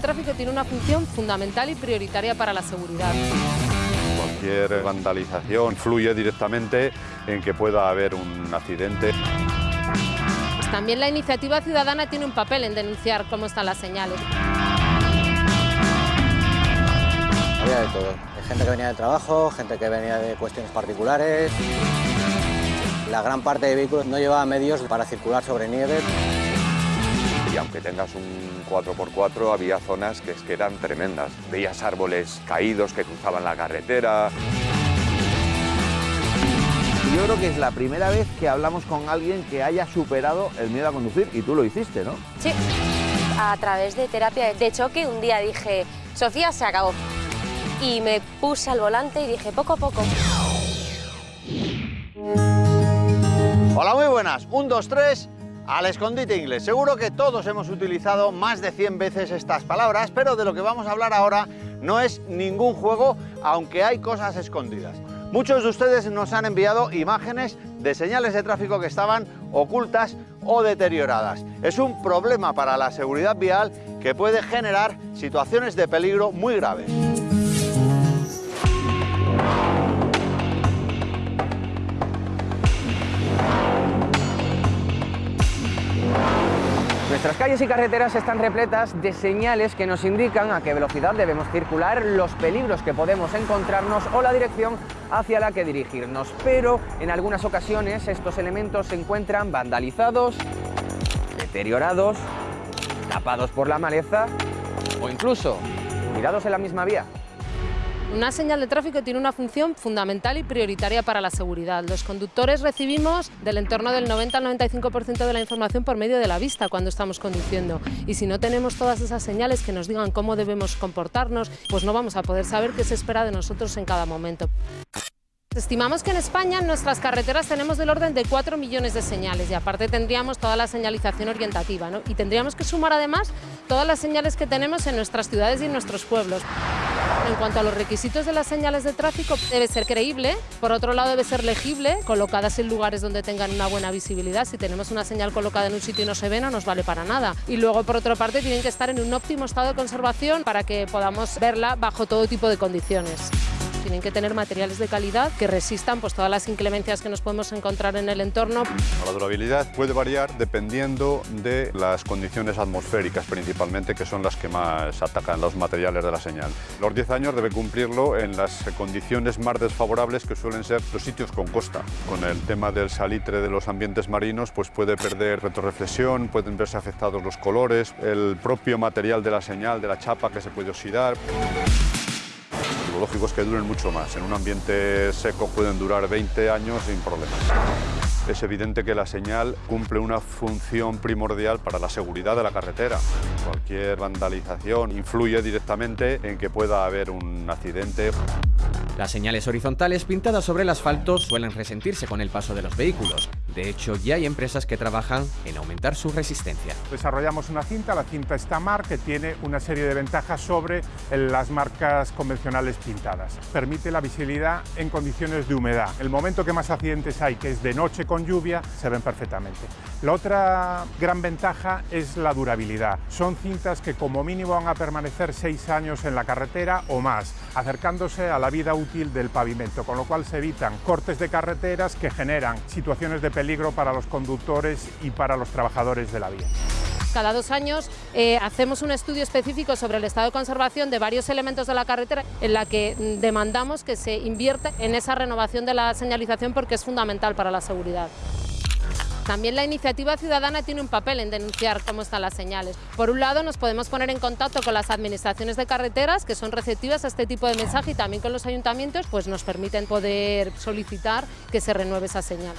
de tráfico tiene una función fundamental y prioritaria para la seguridad. Cualquier vandalización influye directamente en que pueda haber un accidente. También la iniciativa ciudadana tiene un papel en denunciar cómo están las señales. Había de todo. Hay gente que venía de trabajo, gente que venía de cuestiones particulares. La gran parte de vehículos no llevaba medios para circular sobre nieve. Aunque tengas un 4x4, había zonas que, que eran tremendas. Veías árboles caídos que cruzaban la carretera. Yo creo que es la primera vez que hablamos con alguien que haya superado el miedo a conducir y tú lo hiciste, ¿no? Sí, a través de terapia de choque un día dije, Sofía, se acabó. Y me puse al volante y dije, poco a poco. Hola, muy buenas. Un, dos, tres, al escondite inglés. Seguro que todos hemos utilizado más de 100 veces estas palabras, pero de lo que vamos a hablar ahora no es ningún juego, aunque hay cosas escondidas. Muchos de ustedes nos han enviado imágenes de señales de tráfico que estaban ocultas o deterioradas. Es un problema para la seguridad vial que puede generar situaciones de peligro muy graves. Calles y carreteras están repletas de señales que nos indican a qué velocidad debemos circular, los peligros que podemos encontrarnos o la dirección hacia la que dirigirnos. Pero en algunas ocasiones estos elementos se encuentran vandalizados, deteriorados, tapados por la maleza o incluso tirados en la misma vía. Una señal de tráfico tiene una función fundamental y prioritaria para la seguridad. Los conductores recibimos del entorno del 90 al 95% de la información por medio de la vista cuando estamos conduciendo. Y si no tenemos todas esas señales que nos digan cómo debemos comportarnos, pues no vamos a poder saber qué se espera de nosotros en cada momento. Estimamos que en España en nuestras carreteras tenemos del orden de 4 millones de señales y aparte tendríamos toda la señalización orientativa y tendríamos que sumar además todas las señales que tenemos en nuestras ciudades y en nuestros pueblos. En cuanto a los requisitos de las señales de tráfico, debe ser creíble, por otro lado debe ser legible, colocadas en lugares donde tengan una buena visibilidad. Si tenemos una señal colocada en un sitio y no se ve, no nos vale para nada. Y luego, por otra parte, tienen que estar en un óptimo estado de conservación para que podamos verla bajo todo tipo de condiciones tienen que tener materiales de calidad que resistan pues, todas las inclemencias que nos podemos encontrar en el entorno. La durabilidad puede variar dependiendo de las condiciones atmosféricas principalmente, que son las que más atacan los materiales de la señal. Los 10 años debe cumplirlo en las condiciones más desfavorables que suelen ser los sitios con costa. Con el tema del salitre de los ambientes marinos pues puede perder retroreflexión, pueden verse afectados los colores, el propio material de la señal, de la chapa que se puede oxidar. Lógico que duren mucho más. En un ambiente seco pueden durar 20 años sin problemas. Es evidente que la señal cumple una función primordial para la seguridad de la carretera. Cualquier vandalización influye directamente en que pueda haber un accidente. Las señales horizontales pintadas sobre el asfalto suelen resentirse con el paso de los vehículos. De hecho, ya hay empresas que trabajan en aumentar su resistencia. Desarrollamos una cinta, la cinta Stamar, que tiene una serie de ventajas sobre las marcas convencionales pintadas. Permite la visibilidad en condiciones de humedad. El momento que más accidentes hay, que es de noche con lluvia, se ven perfectamente. La otra gran ventaja es la durabilidad. Son cintas que como mínimo van a permanecer seis años en la carretera o más, acercándose a la vida útil del pavimento, con lo cual se evitan cortes de carreteras que generan situaciones de peligro para los conductores y para los trabajadores de la vía. Cada dos años eh, hacemos un estudio específico sobre el estado de conservación de varios elementos de la carretera en la que mm, demandamos que se invierta en esa renovación de la señalización porque es fundamental para la seguridad. También la iniciativa ciudadana tiene un papel en denunciar cómo están las señales. Por un lado, nos podemos poner en contacto con las administraciones de carreteras, que son receptivas a este tipo de mensaje, y también con los ayuntamientos, pues nos permiten poder solicitar que se renueve esa señal.